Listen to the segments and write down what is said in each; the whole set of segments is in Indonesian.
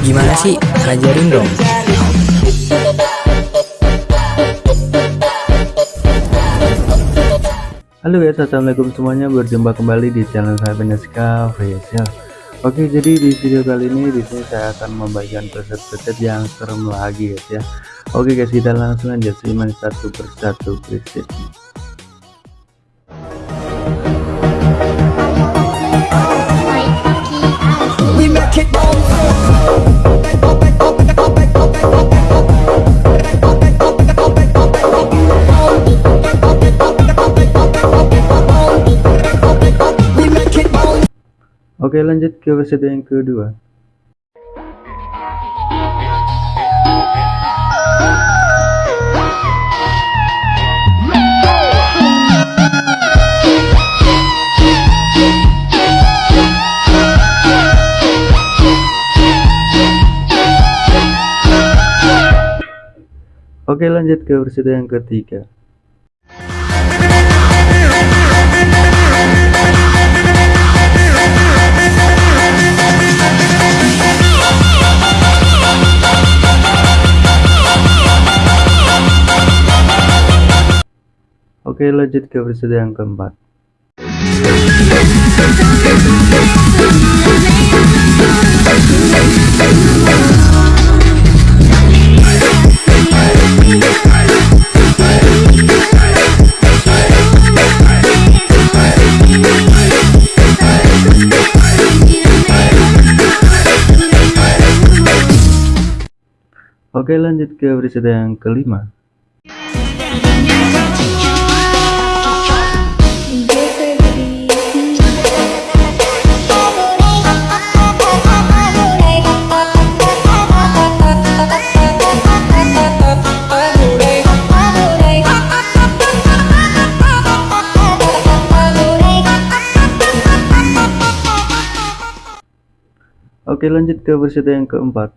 Gimana sih? Ajarin dong. Halo guys, assalamualaikum semuanya. Berjumpa kembali di channel saya Beneska Official. Oke, jadi di video kali ini di sini saya akan membagikan preset-preset yang serem lagi guys ya. Oke guys, kita langsung aja simak satu persatu presetnya. Oke, lanjut ke preset yang kedua. Oke lanjut ke preset yang ketiga. Oke lanjut ke preset yang keempat Oke lanjut ke preset yang kelima. Oke lanjut ke preset yang keempat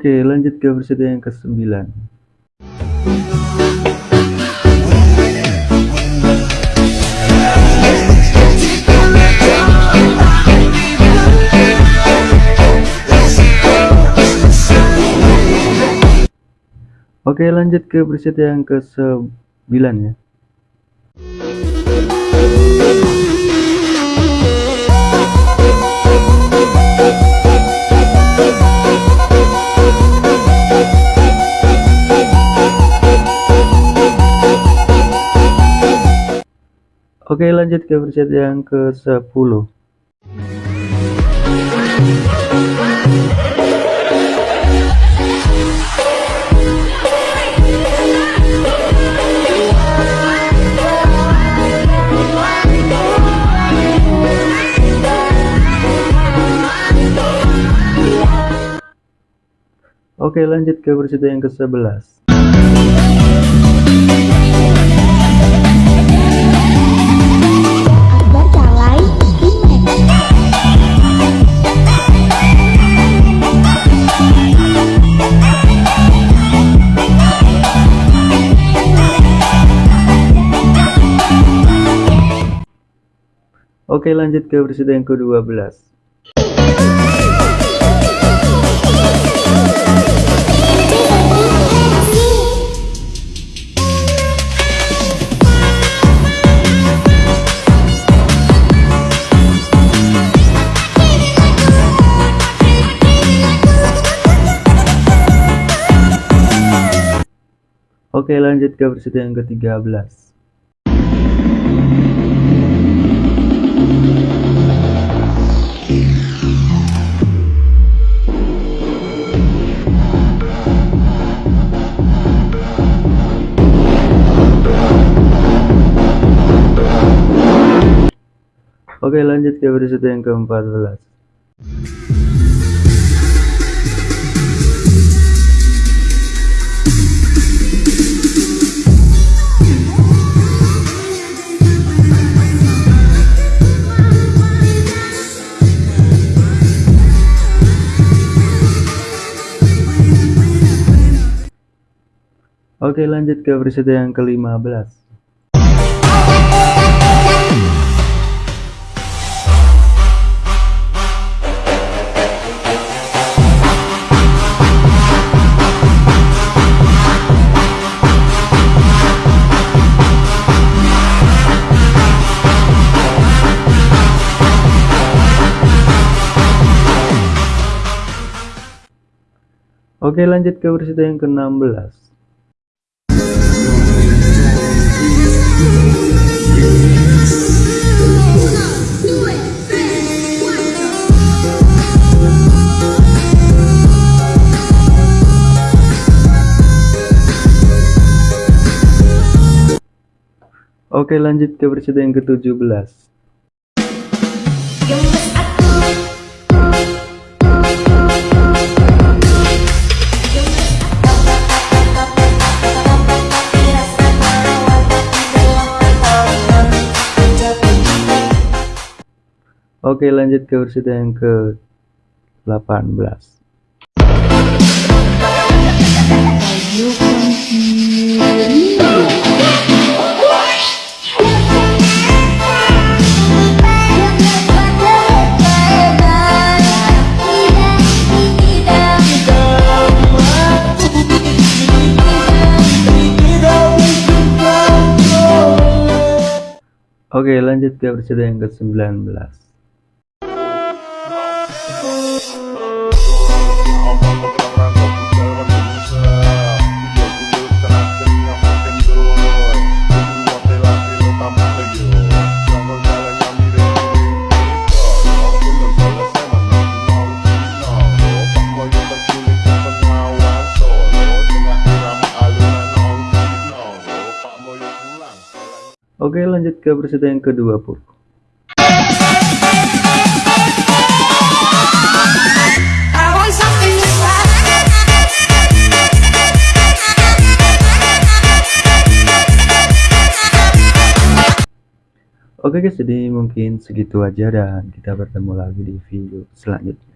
Oke lanjut ke preset yang kesembilan. Oke lanjut ke preset yang ke sembilan ya Oke lanjut ke preset yang ke 10 Oke lanjut ke preset yang ke 11 Oke lanjut ke berita yang ke-12 Oke lanjut ke berita yang ke-13 Oke lanjut ke episode yang ke-14 Oke lanjut ke episode yang ke-15 Oke lanjut ke episode yang ke-16 Oke lanjut ke episode yang ke-17 Oke lanjut ke episode yang ke-18 Oke lanjut ke episode yang ke-19 Oke lanjut ke episode yang ke-20 I Oke guys jadi mungkin segitu aja dan kita bertemu lagi di video selanjutnya